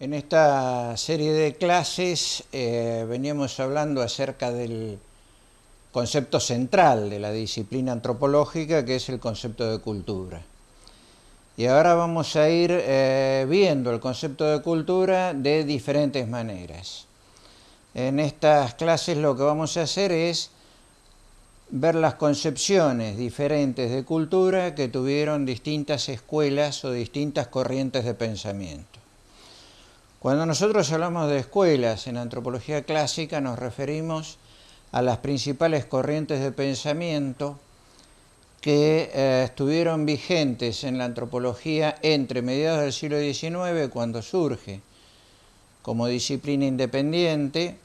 En esta serie de clases eh, veníamos hablando acerca del concepto central de la disciplina antropológica, que es el concepto de cultura. Y ahora vamos a ir eh, viendo el concepto de cultura de diferentes maneras. En estas clases lo que vamos a hacer es ver las concepciones diferentes de cultura que tuvieron distintas escuelas o distintas corrientes de pensamiento. Cuando nosotros hablamos de escuelas en antropología clásica nos referimos a las principales corrientes de pensamiento que eh, estuvieron vigentes en la antropología entre mediados del siglo XIX, cuando surge como disciplina independiente,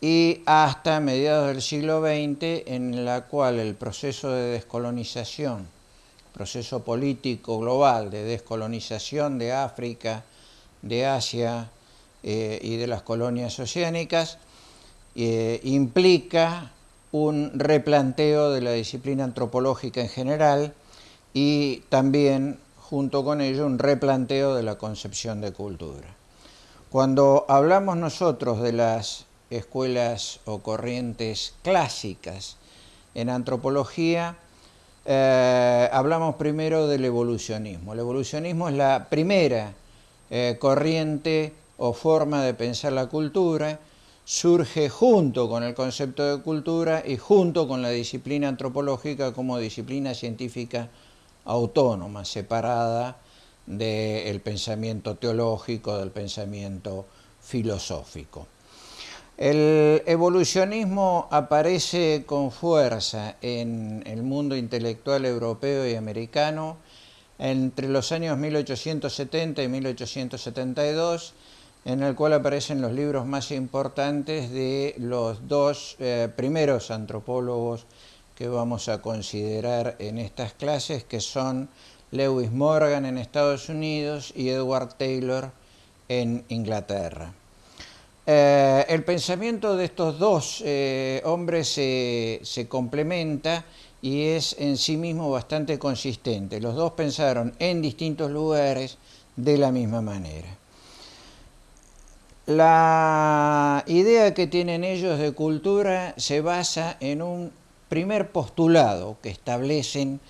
y hasta mediados del siglo XX, en la cual el proceso de descolonización, proceso político global de descolonización de África, de Asia eh, y de las colonias oceánicas, eh, implica un replanteo de la disciplina antropológica en general y también, junto con ello, un replanteo de la concepción de cultura. Cuando hablamos nosotros de las escuelas o corrientes clásicas en antropología, eh, hablamos primero del evolucionismo. El evolucionismo es la primera eh, corriente o forma de pensar la cultura, surge junto con el concepto de cultura y junto con la disciplina antropológica como disciplina científica autónoma, separada del pensamiento teológico, del pensamiento filosófico. El evolucionismo aparece con fuerza en el mundo intelectual europeo y americano entre los años 1870 y 1872, en el cual aparecen los libros más importantes de los dos eh, primeros antropólogos que vamos a considerar en estas clases, que son Lewis Morgan en Estados Unidos y Edward Taylor en Inglaterra. Eh, el pensamiento de estos dos eh, hombres se complementa y es en sí mismo bastante consistente. Los dos pensaron en distintos lugares de la misma manera. La idea que tienen ellos de cultura se basa en un primer postulado que establecen,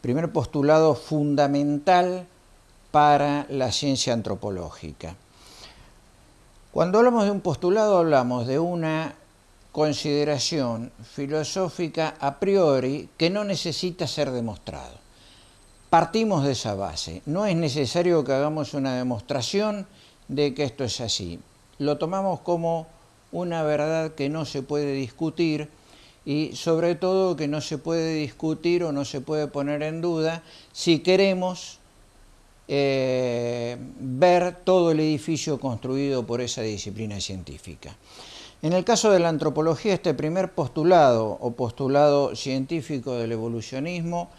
primer postulado fundamental para la ciencia antropológica. Cuando hablamos de un postulado hablamos de una consideración filosófica a priori que no necesita ser demostrado. Partimos de esa base. No es necesario que hagamos una demostración de que esto es así. Lo tomamos como una verdad que no se puede discutir y sobre todo que no se puede discutir o no se puede poner en duda si queremos eh, ver todo el edificio construido por esa disciplina científica. En el caso de la antropología, este primer postulado o postulado científico del evolucionismo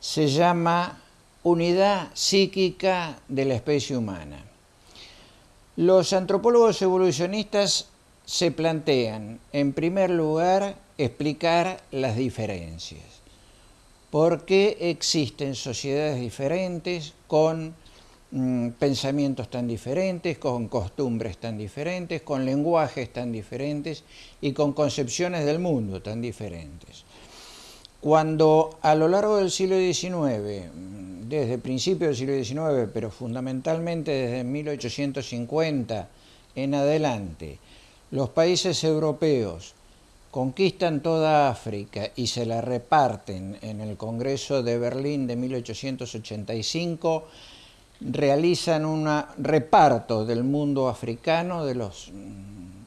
se llama unidad psíquica de la especie humana. Los antropólogos evolucionistas se plantean, en primer lugar, explicar las diferencias. ¿Por qué existen sociedades diferentes con Mm, pensamientos tan diferentes, con costumbres tan diferentes, con lenguajes tan diferentes y con concepciones del mundo tan diferentes. Cuando a lo largo del siglo XIX, mm, desde el principio del siglo XIX, pero fundamentalmente desde 1850 en adelante, los países europeos conquistan toda África y se la reparten en el Congreso de Berlín de 1885, realizan un reparto del mundo africano, de los,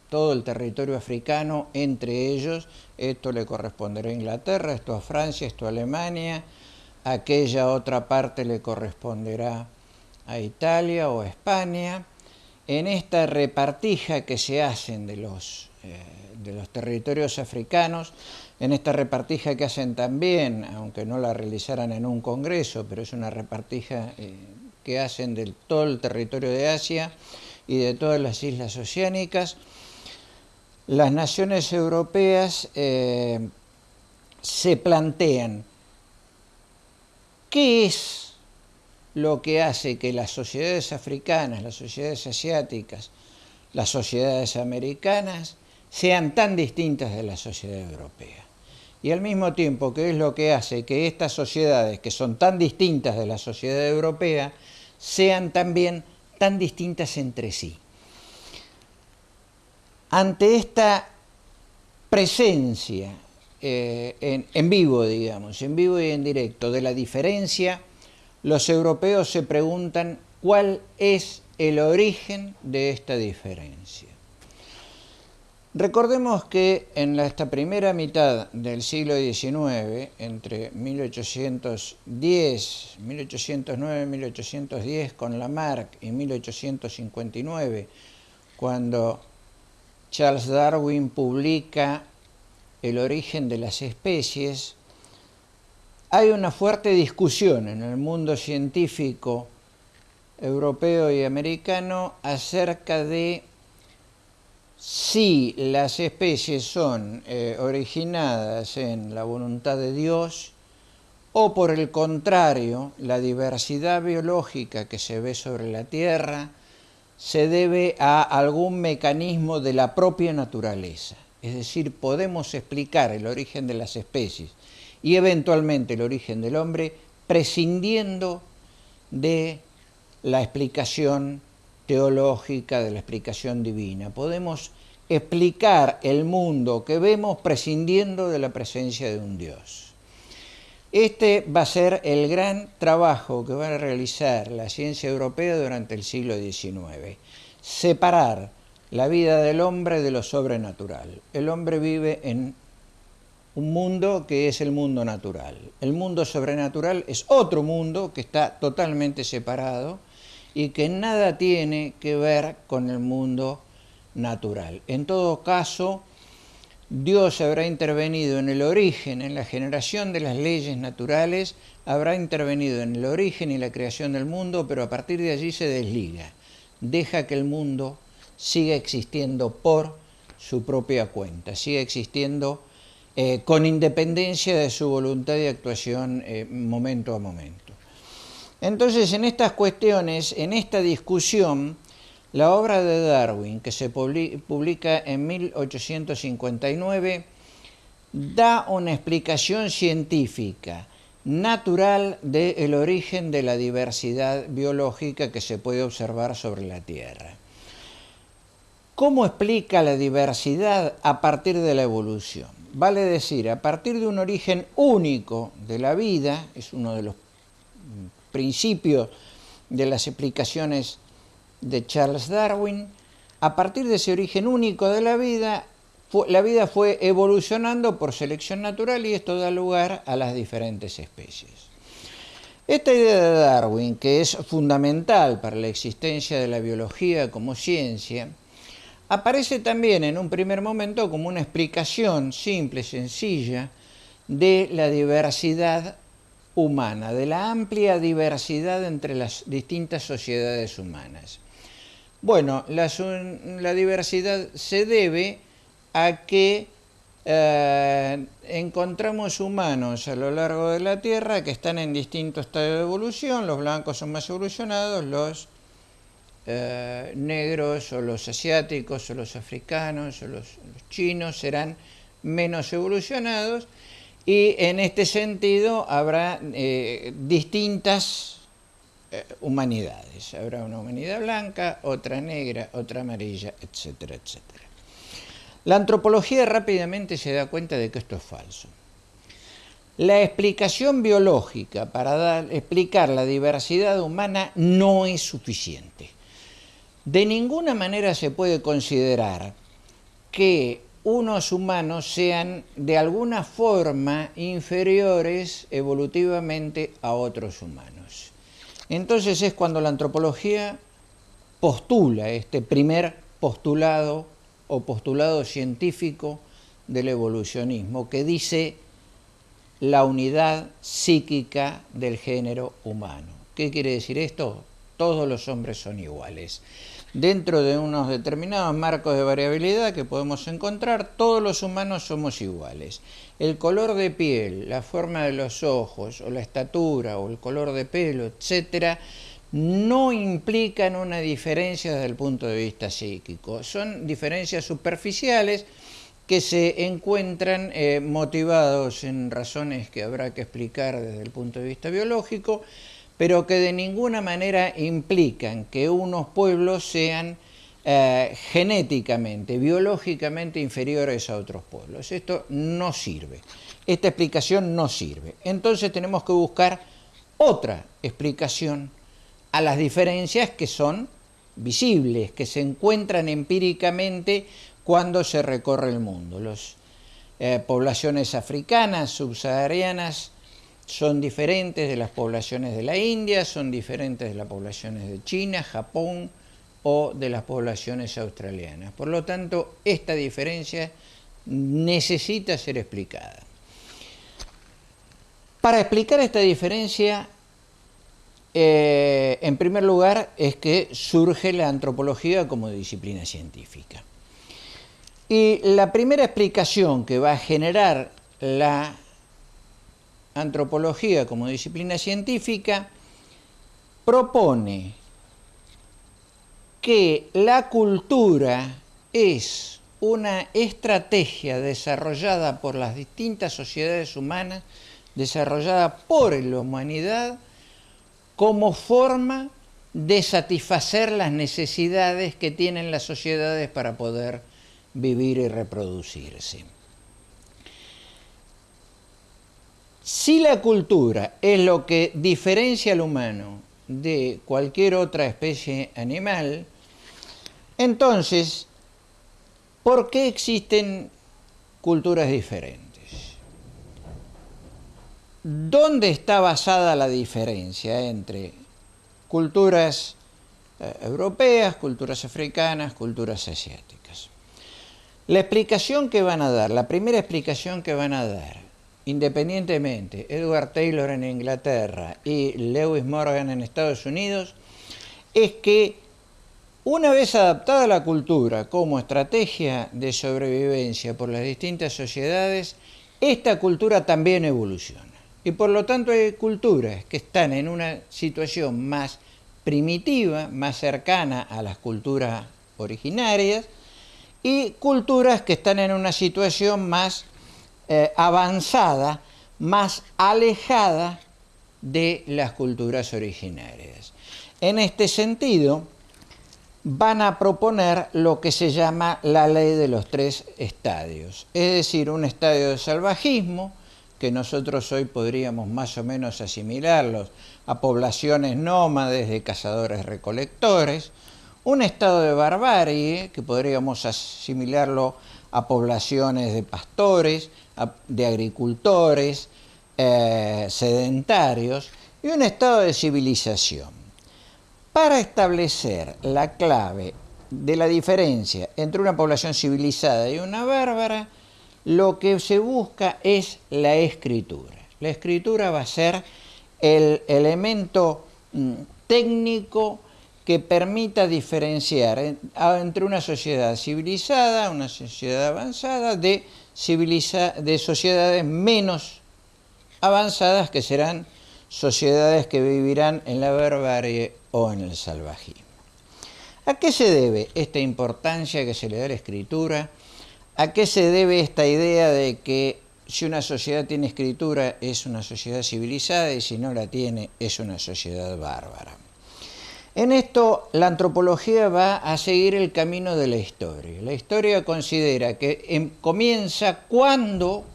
todo el territorio africano entre ellos, esto le corresponderá a Inglaterra, esto a Francia, esto a Alemania, aquella otra parte le corresponderá a Italia o a España. En esta repartija que se hacen de los, eh, de los territorios africanos, en esta repartija que hacen también, aunque no la realizaran en un congreso, pero es una repartija eh, que hacen de todo el territorio de Asia y de todas las islas oceánicas, las naciones europeas eh, se plantean qué es lo que hace que las sociedades africanas, las sociedades asiáticas, las sociedades americanas sean tan distintas de la sociedad europea. Y al mismo tiempo que es lo que hace que estas sociedades, que son tan distintas de la sociedad europea, sean también tan distintas entre sí. Ante esta presencia eh, en, en vivo, digamos, en vivo y en directo, de la diferencia, los europeos se preguntan cuál es el origen de esta diferencia. Recordemos que en esta primera mitad del siglo XIX, entre 1810, 1809-1810 con Lamarck y 1859, cuando Charles Darwin publica El origen de las especies, hay una fuerte discusión en el mundo científico europeo y americano acerca de si las especies son eh, originadas en la voluntad de Dios o por el contrario, la diversidad biológica que se ve sobre la Tierra se debe a algún mecanismo de la propia naturaleza. Es decir, podemos explicar el origen de las especies y eventualmente el origen del hombre, prescindiendo de la explicación teológica, de la explicación divina. Podemos explicar el mundo que vemos prescindiendo de la presencia de un Dios. Este va a ser el gran trabajo que va a realizar la ciencia europea durante el siglo XIX. Separar la vida del hombre de lo sobrenatural. El hombre vive en un mundo que es el mundo natural. El mundo sobrenatural es otro mundo que está totalmente separado y que nada tiene que ver con el mundo natural. En todo caso, Dios habrá intervenido en el origen, en la generación de las leyes naturales, habrá intervenido en el origen y la creación del mundo, pero a partir de allí se desliga. Deja que el mundo siga existiendo por su propia cuenta, siga existiendo eh, con independencia de su voluntad de actuación eh, momento a momento. Entonces, en estas cuestiones, en esta discusión, la obra de Darwin, que se publica en 1859, da una explicación científica natural del origen de la diversidad biológica que se puede observar sobre la Tierra. ¿Cómo explica la diversidad a partir de la evolución? vale decir, a partir de un origen único de la vida, es uno de los principios de las explicaciones de Charles Darwin, a partir de ese origen único de la vida, la vida fue evolucionando por selección natural y esto da lugar a las diferentes especies. Esta idea de Darwin, que es fundamental para la existencia de la biología como ciencia, aparece también en un primer momento como una explicación simple, sencilla, de la diversidad humana, de la amplia diversidad entre las distintas sociedades humanas. Bueno, la, diversidad se debe a que eh, encontramos humanos a lo largo de la Tierra que están en distintos estadios de evolución, los blancos son más evolucionados, los eh, negros o los asiáticos o los africanos o los, chinos serán menos evolucionados y en este sentido habrá eh, distintas eh, humanidades. Habrá una humanidad blanca, otra negra, otra amarilla, etcétera, etcétera. La antropología rápidamente se da cuenta de que esto es falso. La explicación biológica para explicar la diversidad humana no es suficiente. De ninguna manera se puede considerar que unos humanos sean de alguna forma inferiores evolutivamente a otros humanos. Entonces es cuando la antropología postula este primer postulado o postulado científico del evolucionismo que dice la unidad psíquica del género humano. ¿Qué quiere decir esto? todos los hombres son iguales. Dentro de unos determinados marcos de variabilidad que podemos encontrar, todos los humanos somos iguales. El color de piel, la forma de los ojos, o la estatura, o el color de pelo, etcétera, no implican una diferencia desde el punto de vista psíquico. Son diferencias superficiales que se encuentran eh, motivados en razones que habrá que explicar desde el punto de vista biológico, pero que de ninguna manera implican que unos pueblos sean eh, genéticamente, biológicamente inferiores a otros pueblos. Esto no sirve. Esta explicación no sirve. Entonces tenemos que buscar otra explicación a las diferencias que son visibles, que se encuentran empíricamente cuando se recorre el mundo. Las eh, poblaciones africanas, subsaharianas, son diferentes de las poblaciones de la India, son diferentes de las poblaciones de China, Japón o de las poblaciones australianas. Por lo tanto, esta diferencia necesita ser explicada. Para explicar esta diferencia eh, en primer lugar, es que surge la antropología como disciplina científica. Y la primera explicación que va a generar la antropología como disciplina científica propone que la cultura es una estrategia desarrollada por las distintas sociedades humanas, desarrollada por la humanidad, como forma de satisfacer las necesidades que tienen las sociedades para poder vivir y reproducirse. Si la cultura es lo que diferencia al humano de cualquier otra especie animal, entonces, ¿por qué existen culturas diferentes? ¿Dónde está basada la diferencia entre culturas eh, europeas, culturas africanas, culturas asiáticas? La explicación que van a dar, la primera explicación que van a dar, independientemente, Edward Taylor en Inglaterra y Lewis Morgan en Estados Unidos, es que una vez adaptada la cultura como estrategia de sobrevivencia por las distintas sociedades, esta cultura también evoluciona. Y por lo tanto hay culturas que están en una situación más primitiva, más cercana a las culturas originarias, y culturas que están en una situación más eh, avanzada, más alejada de las culturas originarias. En este sentido, van a proponer lo que se llama la ley de los tres estadios, es decir, un estadio de salvajismo, que nosotros hoy podríamos más o menos asimilarlos a poblaciones nómades de cazadores-recolectores, un estado de barbarie, que podríamos asimilarlo a poblaciones de pastores, de agricultores, eh, sedentarios, y un estado de civilización. Para establecer la clave de la diferencia entre una población civilizada y una bárbara, lo que se busca es la escritura. La escritura va a ser el elemento mm, técnico que permita diferenciar entre una sociedad civilizada, una sociedad avanzada, de, de sociedades menos avanzadas que serán sociedades que vivirán en la barbarie o en el salvajismo. ¿A qué se debe esta importancia que se le da a la escritura? ¿A qué se debe esta idea de que si una sociedad tiene escritura es una sociedad civilizada y si no la tiene es una sociedad bárbara? En esto la antropología va a seguir el camino de la historia. La historia considera que em, comienza cuando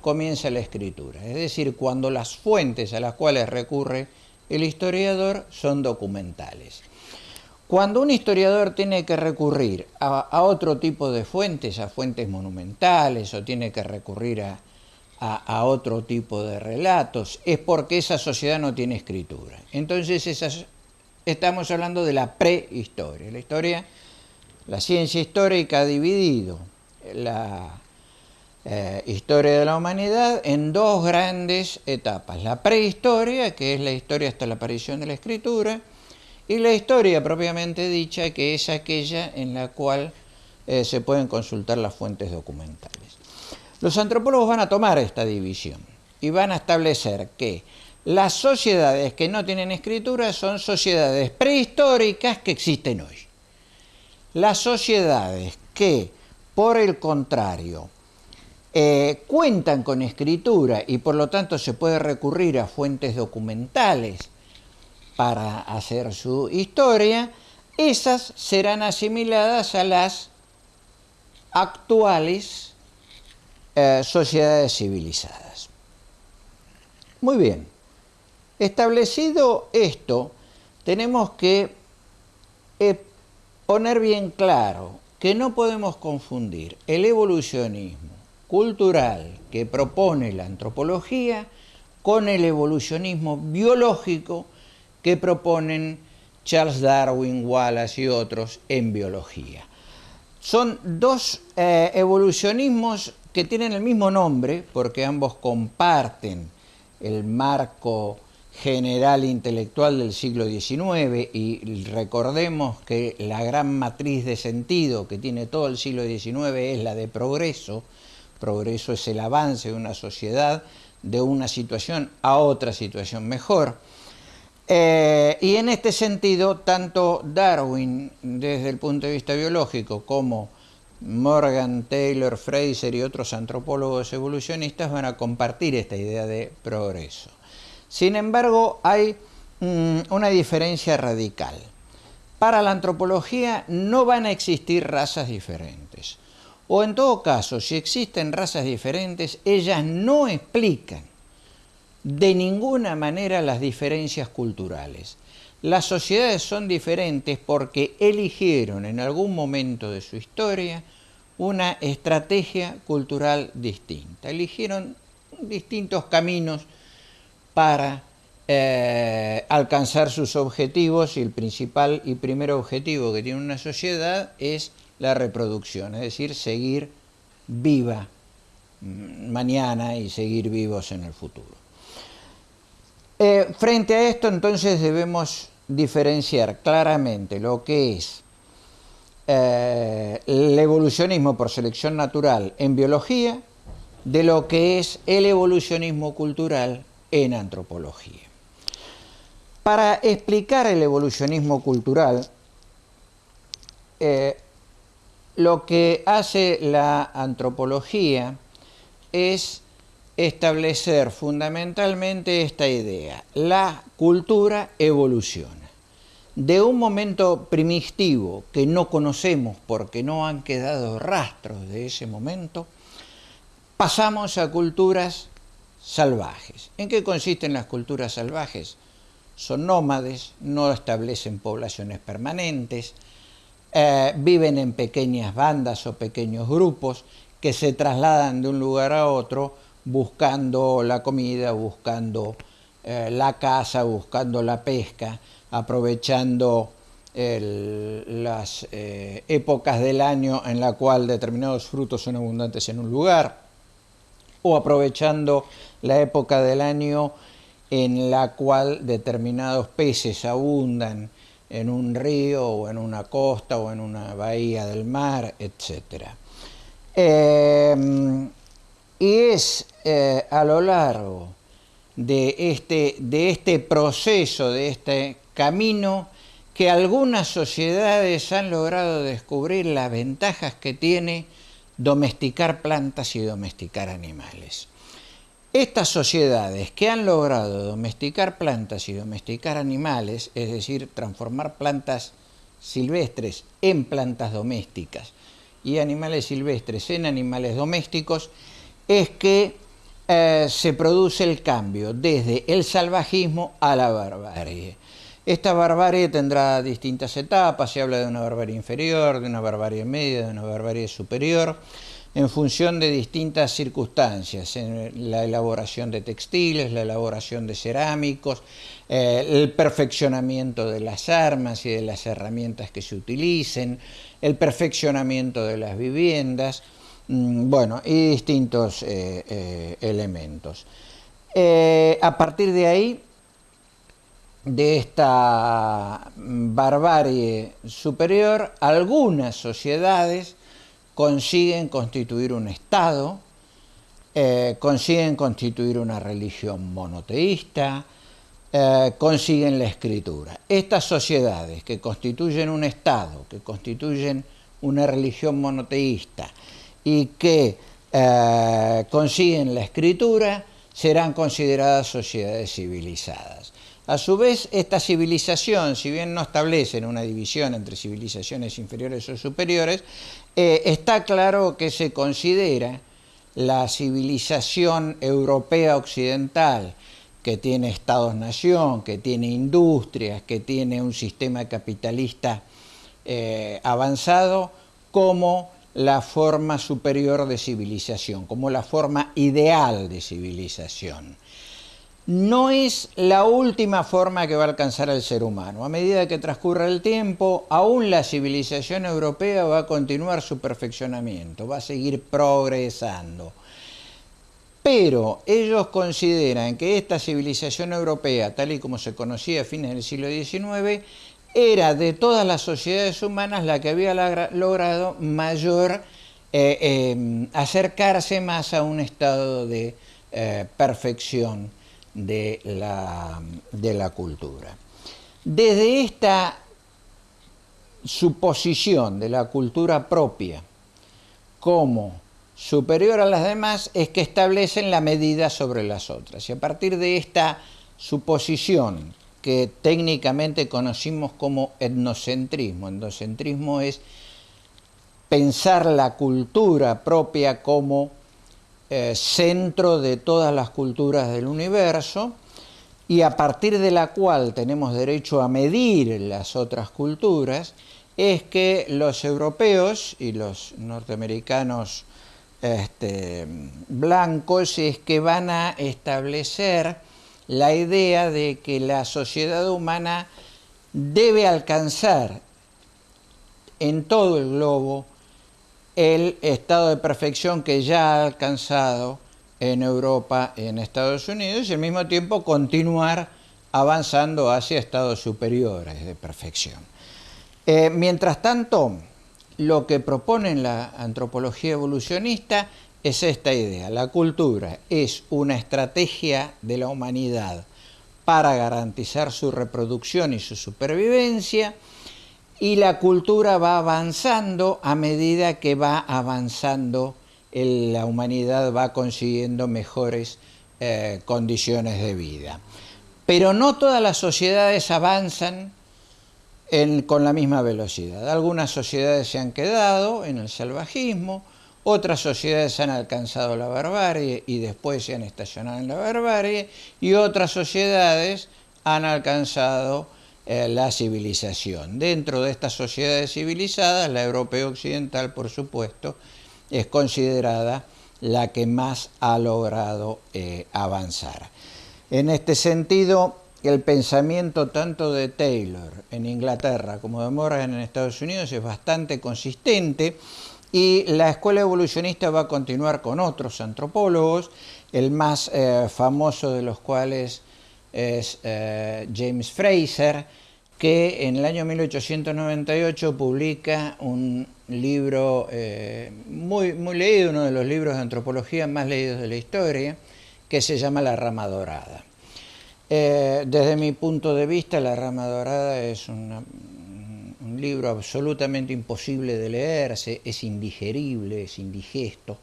comienza la escritura, es decir, cuando las fuentes a las cuales recurre el historiador son documentales. Cuando un historiador tiene que recurrir a, otro tipo de fuentes, a fuentes monumentales, o tiene que recurrir a, otro tipo de relatos, es porque esa sociedad no tiene escritura. Entonces estamos hablando de la prehistoria. La historia, la ciencia histórica ha dividido la eh, historia de la humanidad en dos grandes etapas. La prehistoria, que es la historia hasta la aparición de la escritura, y la historia propiamente dicha que es aquella en la cual eh, se pueden consultar las fuentes documentales. Los antropólogos van a tomar esta división y van a establecer que las sociedades que no tienen escritura son sociedades prehistóricas que existen hoy. Las sociedades que, por el contrario, eh, cuentan con escritura y por lo tanto se puede recurrir a fuentes documentales para hacer su historia, esas serán asimiladas a las actuales eh, sociedades civilizadas. Muy bien, establecido esto, tenemos que eh, poner bien claro que no podemos confundir el evolucionismo cultural que propone la antropología con el evolucionismo biológico que proponen Charles Darwin, Wallace y otros en biología. Son dos eh, evolucionismos que tienen el mismo nombre porque ambos comparten el marco general intelectual del siglo XIX y recordemos que la gran matriz de sentido que tiene todo el siglo XIX es la de progreso. Progreso es el avance de una sociedad de una situación a otra situación mejor. Eh, y en este sentido, tanto Darwin, desde el punto de vista biológico, como Morgan, Taylor, Fraser y otros antropólogos evolucionistas van a compartir esta idea de progreso. Sin embargo, hay mm, una diferencia radical. Para la antropología no van a existir razas diferentes. O en todo caso, si existen razas diferentes, ellas no explican de ninguna manera las diferencias culturales. Las sociedades son diferentes porque eligieron en algún momento de su historia una estrategia cultural distinta. Eligieron distintos caminos para eh, alcanzar sus objetivos y el principal y primer objetivo que tiene una sociedad es la reproducción, es decir, seguir viva mm, mañana y seguir vivos en el futuro. Eh, frente a esto, entonces, debemos diferenciar claramente lo que es eh, el evolucionismo por selección natural en biología de lo que es el evolucionismo cultural en antropología. Para explicar el evolucionismo cultural, eh, lo que hace la antropología es establecer fundamentalmente esta idea. La cultura evoluciona. De un momento primitivo que no conocemos porque no han quedado rastros de ese momento, pasamos a culturas salvajes. ¿En qué consisten las culturas salvajes? Son nómades, no establecen poblaciones permanentes, eh, viven en pequeñas bandas o pequeños grupos que se trasladan de un lugar a otro buscando la comida, buscando eh, la caza, buscando la pesca, aprovechando las eh, épocas del año en la cual determinados frutos son abundantes en un lugar, o aprovechando la época del año en la cual determinados peces abundan en un río o en una costa o en una bahía del mar, etc. Y es eh, a lo largo de este, de este proceso, de este camino, que algunas sociedades han logrado descubrir las ventajas que tiene domesticar plantas y domesticar animales. Estas sociedades que han logrado domesticar plantas y domesticar animales, es decir, transformar plantas silvestres en plantas domésticas y animales silvestres en animales domésticos, es que eh, se produce el cambio desde el salvajismo a la barbarie. Esta barbarie tendrá distintas etapas, se habla de una barbarie inferior, de una barbarie media, de una barbarie superior, en función de distintas circunstancias, en la elaboración de textiles, la elaboración de cerámicos, eh, el perfeccionamiento de las armas y de las herramientas que se utilicen, el perfeccionamiento de las viviendas, Mm, bueno, y distintos eh, eh, elementos. A partir de ahí de esta barbarie superior, algunas sociedades consiguen constituir un Estado, eh, consiguen constituir una religión monoteísta, eh, consiguen la escritura. Estas sociedades que constituyen un Estado, que constituyen una religión monoteísta y que eh, consiguen la escritura, serán consideradas sociedades civilizadas. A su vez, esta civilización, si bien no establecen una división entre civilizaciones inferiores o superiores, eh, está claro que se considera la civilización europea occidental, que tiene estados-nación, que tiene industrias, que tiene un sistema capitalista eh, avanzado, como la forma superior de civilización, como la forma ideal de civilización no es la última forma que va a alcanzar el ser humano. A medida que transcurra el tiempo, aún la civilización europea va a continuar su perfeccionamiento, va a seguir progresando. Pero ellos consideran que esta civilización europea, tal y como se conocía a fines del siglo XIX, era de todas las sociedades humanas la que había logrado mayor eh, eh, acercarse más a un estado de eh, perfección de la, de la cultura. Desde esta suposición de la cultura propia como superior a las demás es que establecen la medida sobre las otras. Y a partir de esta suposición que técnicamente conocimos como etnocentrismo, etnocentrismo es pensar la cultura propia como eh, centro de todas las culturas del universo y a partir de la cual tenemos derecho a medir las otras culturas, es que los europeos y los norteamericanos este, blancos es que van a establecer la idea de que la sociedad humana debe alcanzar en todo el globo el estado de perfección que ya ha alcanzado en Europa y en Estados Unidos y al mismo tiempo continuar avanzando hacia estados superiores de perfección. Eh, mientras tanto, lo que propone la antropología evolucionista es esta idea. La cultura es una estrategia de la humanidad para garantizar su reproducción y su supervivencia, y la cultura va avanzando a medida que va avanzando, la humanidad va consiguiendo mejores eh, condiciones de vida. Pero no todas las sociedades avanzan con la misma velocidad. Algunas sociedades se han quedado en el salvajismo, otras sociedades han alcanzado la barbarie y después se han estacionado en la barbarie, y otras sociedades han alcanzado eh, la civilización. Dentro de estas sociedades civilizadas, la europea occidental, por supuesto, es considerada la que más ha logrado eh, avanzar. En este sentido, el pensamiento tanto de Taylor en Inglaterra como de Morgan en Estados Unidos es bastante consistente y la escuela evolucionista va a continuar con otros antropólogos, el más eh, famoso de los cuales es eh, James Fraser, que en el año 1898 publica un libro eh, muy, muy leído, uno de los libros de antropología más leídos de la historia, que se llama La Rama Dorada. Eh, desde mi punto de vista, La Rama Dorada es un libro absolutamente imposible de leerse, es indigerible, es indigesto,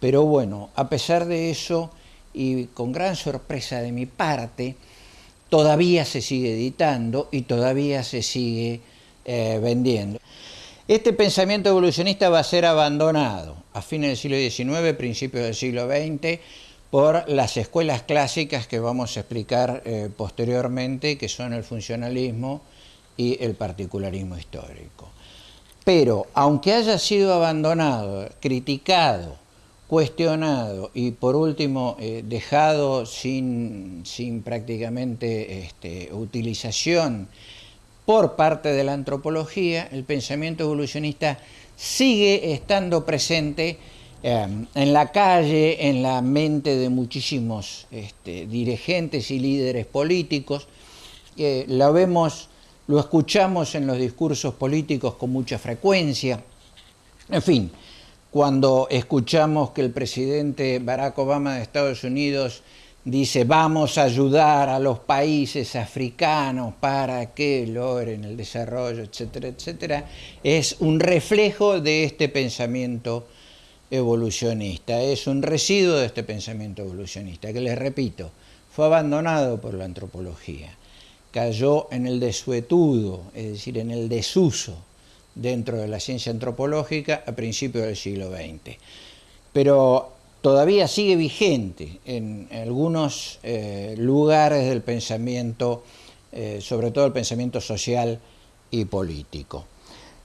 pero bueno, a pesar de eso, y con gran sorpresa de mi parte, todavía se sigue editando y todavía se sigue eh, vendiendo. Este pensamiento evolucionista va a ser abandonado a fines del siglo XIX, principios del siglo XX, por las escuelas clásicas que vamos a explicar eh, posteriormente, que son el funcionalismo y el particularismo histórico. Pero, aunque haya sido abandonado, criticado, cuestionado y por último eh, dejado sin, prácticamente este, utilización por parte de la antropología, el pensamiento evolucionista sigue estando presente eh, en la calle, en la mente de muchísimos este, dirigentes y líderes políticos, eh, lo vemos, lo escuchamos en los discursos políticos con mucha frecuencia. En fin, cuando escuchamos que el presidente Barack Obama de Estados Unidos dice vamos a ayudar a los países africanos para que logren el desarrollo, etcétera, etcétera, es un reflejo de este pensamiento evolucionista, es un residuo de este pensamiento evolucionista, que les repito, fue abandonado por la antropología, cayó en el desuetudo, es decir, en el desuso dentro de la ciencia antropológica a principios del siglo XX. Pero todavía sigue vigente en algunos eh, lugares del pensamiento, eh, sobre todo el pensamiento social y político.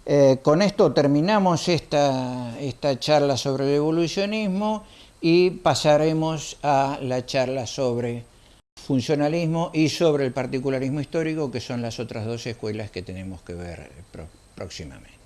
Eh, con esto terminamos esta, esta charla sobre el evolucionismo y pasaremos a la charla sobre funcionalismo y sobre el particularismo histórico, que son las otras dos escuelas que tenemos que ver próximamente.